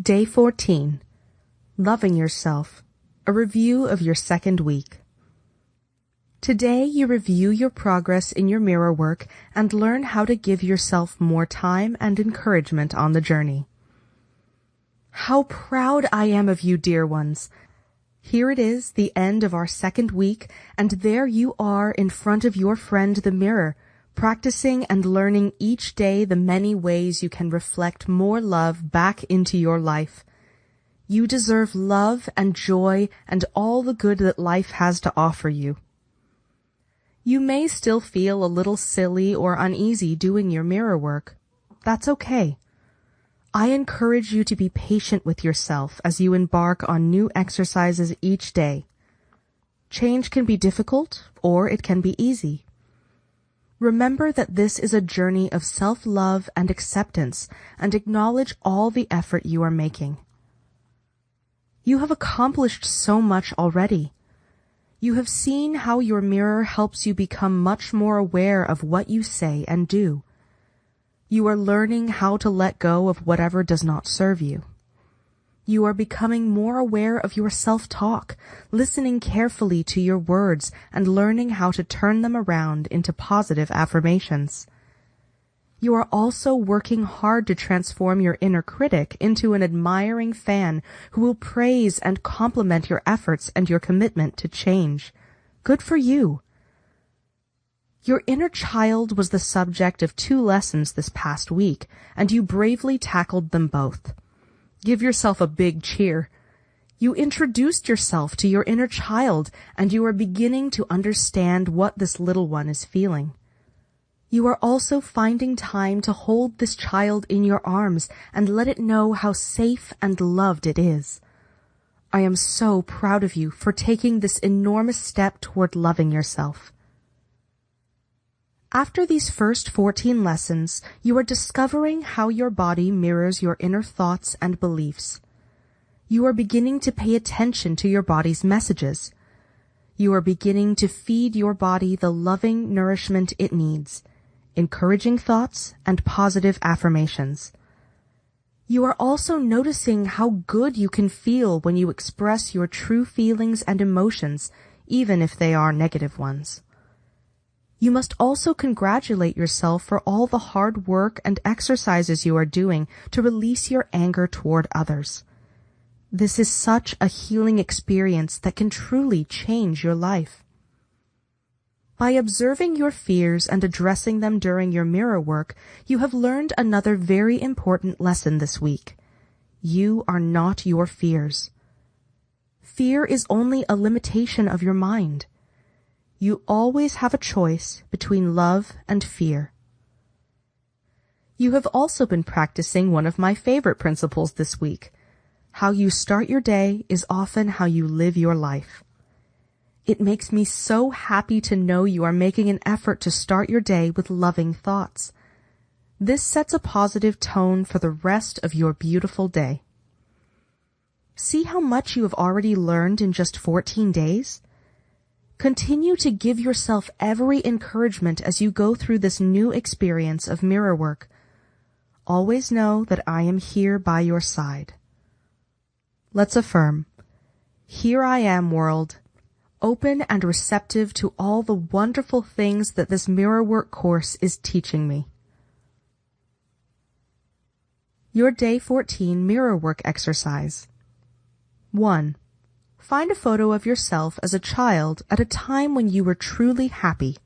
Day 14. Loving Yourself. A review of your second week. Today you review your progress in your mirror work and learn how to give yourself more time and encouragement on the journey. How proud I am of you, dear ones. Here it is, the end of our second week, and there you are in front of your friend the mirror, practicing and learning each day the many ways you can reflect more love back into your life. You deserve love and joy and all the good that life has to offer you. You may still feel a little silly or uneasy doing your mirror work. That's okay. I encourage you to be patient with yourself as you embark on new exercises each day. Change can be difficult or it can be easy. Remember that this is a journey of self-love and acceptance and acknowledge all the effort you are making. You have accomplished so much already. You have seen how your mirror helps you become much more aware of what you say and do. You are learning how to let go of whatever does not serve you. You are becoming more aware of your self-talk, listening carefully to your words and learning how to turn them around into positive affirmations. You are also working hard to transform your inner critic into an admiring fan who will praise and compliment your efforts and your commitment to change. Good for you. Your inner child was the subject of two lessons this past week, and you bravely tackled them both. Give yourself a big cheer. You introduced yourself to your inner child, and you are beginning to understand what this little one is feeling. You are also finding time to hold this child in your arms and let it know how safe and loved it is. I am so proud of you for taking this enormous step toward loving yourself. After these first 14 lessons, you are discovering how your body mirrors your inner thoughts and beliefs. You are beginning to pay attention to your body's messages. You are beginning to feed your body the loving nourishment it needs encouraging thoughts, and positive affirmations. You are also noticing how good you can feel when you express your true feelings and emotions, even if they are negative ones. You must also congratulate yourself for all the hard work and exercises you are doing to release your anger toward others. This is such a healing experience that can truly change your life. By observing your fears and addressing them during your mirror work, you have learned another very important lesson this week. You are not your fears. Fear is only a limitation of your mind. You always have a choice between love and fear. You have also been practicing one of my favorite principles this week. How you start your day is often how you live your life. It makes me so happy to know you are making an effort to start your day with loving thoughts. This sets a positive tone for the rest of your beautiful day. See how much you have already learned in just 14 days? Continue to give yourself every encouragement as you go through this new experience of mirror work. Always know that I am here by your side. Let's affirm. Here I am, world open and receptive to all the wonderful things that this mirror work course is teaching me. Your Day 14 Mirror Work Exercise 1. Find a photo of yourself as a child at a time when you were truly happy.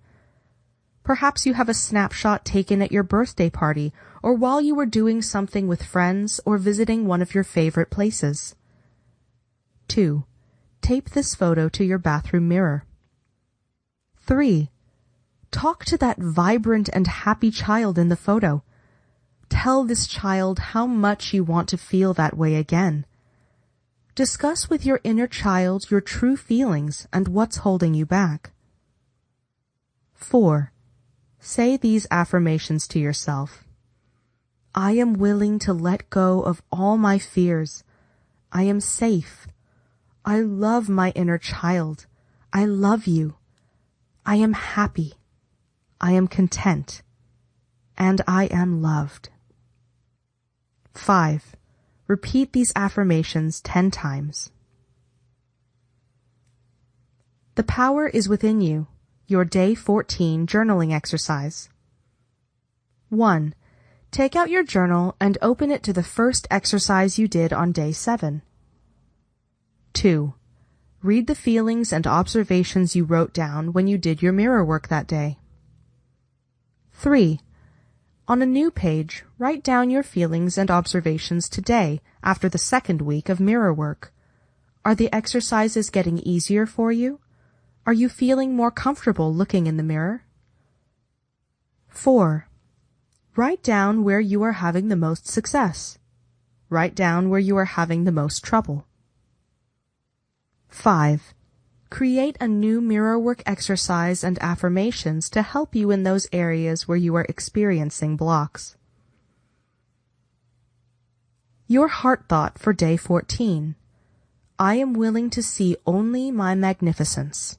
Perhaps you have a snapshot taken at your birthday party or while you were doing something with friends or visiting one of your favorite places. 2 tape this photo to your bathroom mirror. 3. Talk to that vibrant and happy child in the photo. Tell this child how much you want to feel that way again. Discuss with your inner child your true feelings and what's holding you back. 4. Say these affirmations to yourself. I am willing to let go of all my fears. I am safe. I love my inner child. I love you. I am happy. I am content. And I am loved. 5. Repeat these affirmations 10 times. The power is within you. Your day 14 journaling exercise. 1. Take out your journal and open it to the first exercise you did on day 7. 2. Read the feelings and observations you wrote down when you did your mirror work that day. 3. On a new page, write down your feelings and observations today after the second week of mirror work. Are the exercises getting easier for you? Are you feeling more comfortable looking in the mirror? 4. Write down where you are having the most success. Write down where you are having the most trouble. 5. Create a new mirror work exercise and affirmations to help you in those areas where you are experiencing blocks. Your heart thought for day 14. I am willing to see only my magnificence.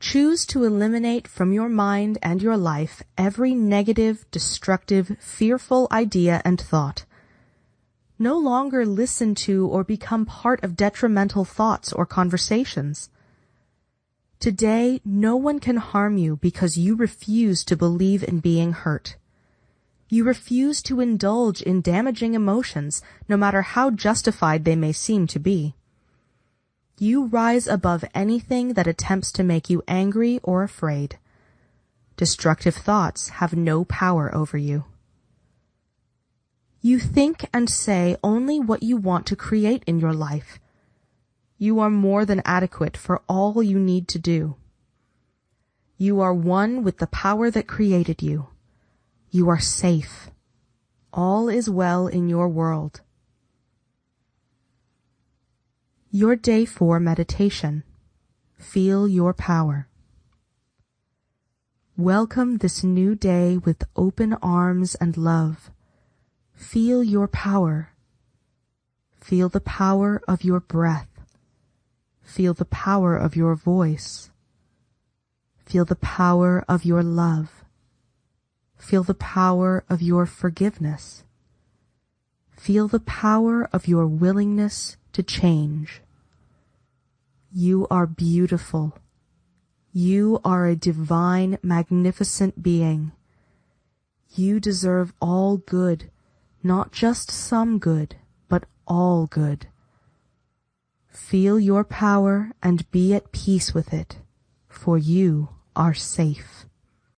Choose to eliminate from your mind and your life every negative, destructive, fearful idea and thought. No longer listen to or become part of detrimental thoughts or conversations. Today, no one can harm you because you refuse to believe in being hurt. You refuse to indulge in damaging emotions, no matter how justified they may seem to be. You rise above anything that attempts to make you angry or afraid. Destructive thoughts have no power over you. You think and say only what you want to create in your life. You are more than adequate for all you need to do. You are one with the power that created you. You are safe. All is well in your world. Your Day 4 Meditation. Feel your power. Welcome this new day with open arms and love. Feel your power. Feel the power of your breath. Feel the power of your voice. Feel the power of your love. Feel the power of your forgiveness. Feel the power of your willingness to change. You are beautiful. You are a divine, magnificent being. You deserve all good, not just some good, but all good. Feel your power and be at peace with it, for you are safe.